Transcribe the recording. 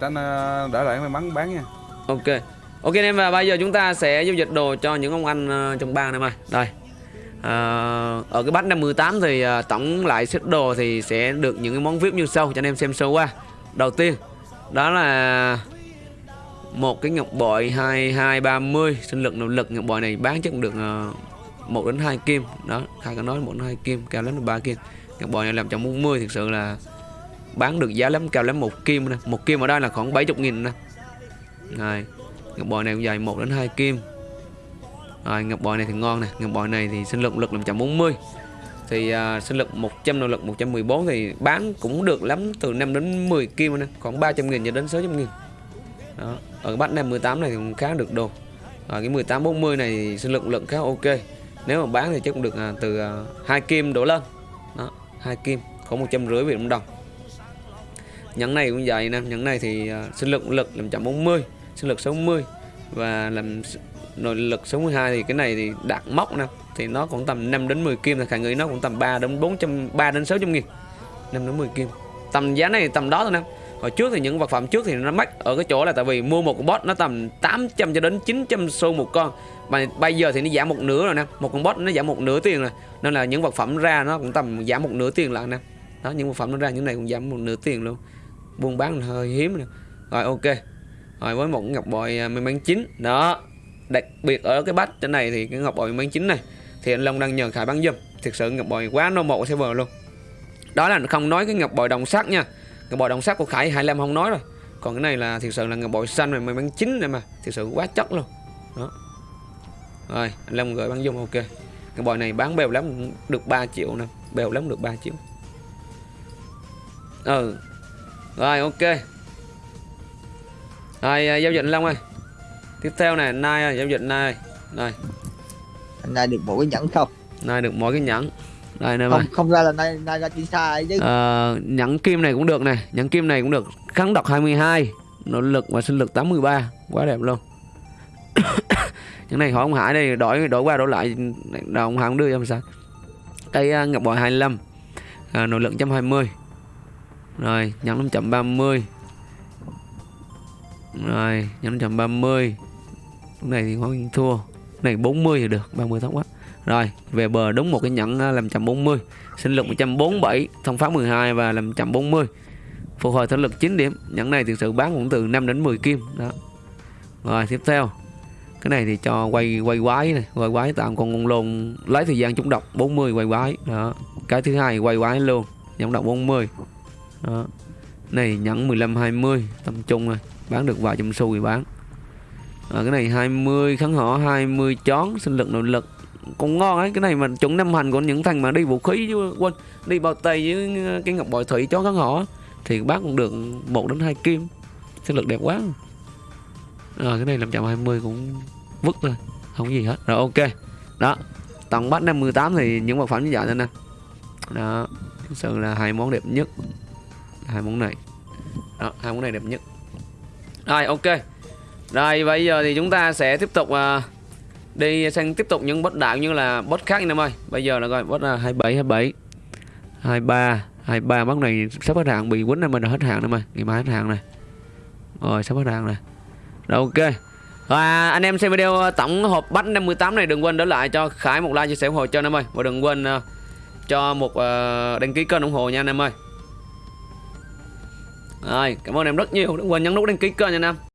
Tránh ờ, đỡ lại may mắn bán nha. Ok. Ok anh em và bây giờ chúng ta sẽ giao dịch đồ cho những ông anh ờ, trong bang này mà. Đây. À, Ở cái batch 58 thì tổng lại xếp đồ thì sẽ được những cái món VIP như sau cho anh em xem sâu qua. Đầu tiên Đó là một cái ngọc bội 2230 sinh lực nội lực ngọc bội này bán chắc cũng được uh, 1 đến 2 kim. Đó khai có nói 1 đến 2 kim cao lắm là 3 kim. Ngọc bội này làm trong 40 thực sự là bán được giá lắm cao lắm một kim nè. Một kim ở đây là khoảng 70 nghìn nè. Rồi ngọc bội này cũng dài 1 đến 2 kim. Rồi ngọc bội này thì ngon nè. Ngọc bội này thì sinh lực lực làm 140 thì uh, sinh lực 100 nội lực 114 thì bán cũng được lắm từ 5 đến 10 kim nè. Khoảng 300 nghìn cho đến 600 nghìn. Đó. ở bát này 18 này thì cũng khá được đồ. Ở cái 18 40 này thì sinh lực lượng khá ok. Nếu mà bán thì chắc cũng được uh, từ à, uh, 2 kim đổ lên. Đó 2 kim khoảng một trăm rưỡi Việt Nam đồng nhẫn này cũng vậy nè. Nhẫn này thì uh, sinh lực lực làm chậm 40 sinh lực 60 và làm nội lực 62 thì cái này thì đạt mốc nè. Thì nó cũng tầm 5 đến 10 kim là khả nghĩ nó cũng tầm 3 đến 400 3 đến 600 nghìn. 5 đến 10 kim. Tầm giá này tầm đó thôi nè. Hồi trước thì những vật phẩm trước thì nó mắc ở cái chỗ là tại vì mua một con boss nó tầm 800 cho đến 900 xu một con. Mà bây giờ thì nó giảm một nửa rồi nè. Một con boss nó giảm một nửa tiền rồi. Nên là những vật phẩm ra nó cũng tầm giảm một nửa tiền lại nè. Đó những vật phẩm nó ra những này cũng giảm một nửa tiền luôn buôn bán là hơi hiếm nè. Rồi, ok. Rồi, với một ngọc bội à, may mắn chính. Đó. Đặc biệt ở cái bát trên này thì cái ngọc bội may mắn chính này, thì anh Long đang nhờ Khải bán giùm. Thực sự ngọc bội quá no một server luôn. Đó là không nói cái ngọc bội đồng sắt nha. Ngọc bội đồng sắt của Khải 25 không nói rồi. Còn cái này là thực sự là ngọc bội xanh này may mắn chính này mà. Thực sự quá chất luôn. Đó. Rồi, anh Long gửi bán giùm, ok. Ngọc bội này bán bèo lắm, được 3 triệu nè. Bèo lắm, được 3 triệu. Ừ rồi ok. Rồi à, giao dịch Long ơi. Tiếp theo này nay à, giao dịch này anh nay được một cái nhẫn không? Nay được mỗi cái nhẫn. Đây nè không không ra là nay nay ra xa ấy chứ. Ờ, nhẫn kim này cũng được này nhẫn kim này cũng được. Kháng độc 22 nội lực và sinh lực 83 quá đẹp luôn. Những này hỏi ông Hải đây đổi đổi qua đổi lại. Đâu ông Hải không đưa cho làm sao? Cây uh, ngọc bội 25 à, nội lực 120 rồi nhẫn 530 rồi nhẫn 530 Lúc này thì hoang thua. Cái này 40 thì được 30 thấp quá. Rồi, về bờ đúng một cái nhẫn 540 sinh lực 147 thông pháp 12 và 540 phục hồi thể lực 9 điểm. Nhẫn này thực sự bán cũng từ 5 đến 10 kim. Đó. Rồi, tiếp theo. Cái này thì cho quay quay quái này, quay quái tạm con con lồn lấy thời gian trúng độc 40 quay quái. Đó. Cái thứ hai quay quái luôn, nhẫn độc 40 đó. Này nhẫn 15 20 tầm trung rồi. Bán được vài trăm xu thì bán. À, cái này 20 kháng họ 20 chón sinh lực nội lực. Cũng ngon ấy cái này mà chuẩn năm hành của những thằng mà đi vũ khí chứ quên đi bao tay với cái ngọc bội thủy chó kháng họ thì bán cũng được một đến hai kim. Sinh lực đẹp quá. Rồi à, cái này làm chậm 20 cũng vứt rồi không có gì hết. Rồi ok. Đó tổng bắt 58 thì những vật phẩm như vậy thôi nè. Đó thực sự là hai món đẹp nhất hai món này. Đó hai món này đẹp nhất. Rồi ok. Rồi bây giờ thì chúng ta sẽ tiếp tục à, đi sang tiếp tục những boss đạo như là boss khác anh em ơi. Bây giờ là coi boss là 27 27 23 23 boss này sắp hết hạn bị quýnh này mình là hết hạn rồi mà ngày mai hết hạn này. Rồi sắp hết hạn này. Rồi ok. Và anh em xem video à, tổng hộp bách 58 này đừng quên để lại cho Khải một like chia sẻ ủng hộ cho anh em ơi. Và đừng quên à, cho một à, đăng ký kênh ủng hộ nha anh em ơi rồi, cảm ơn em rất nhiều. Đừng quên nhấn nút đăng ký kênh nha anh em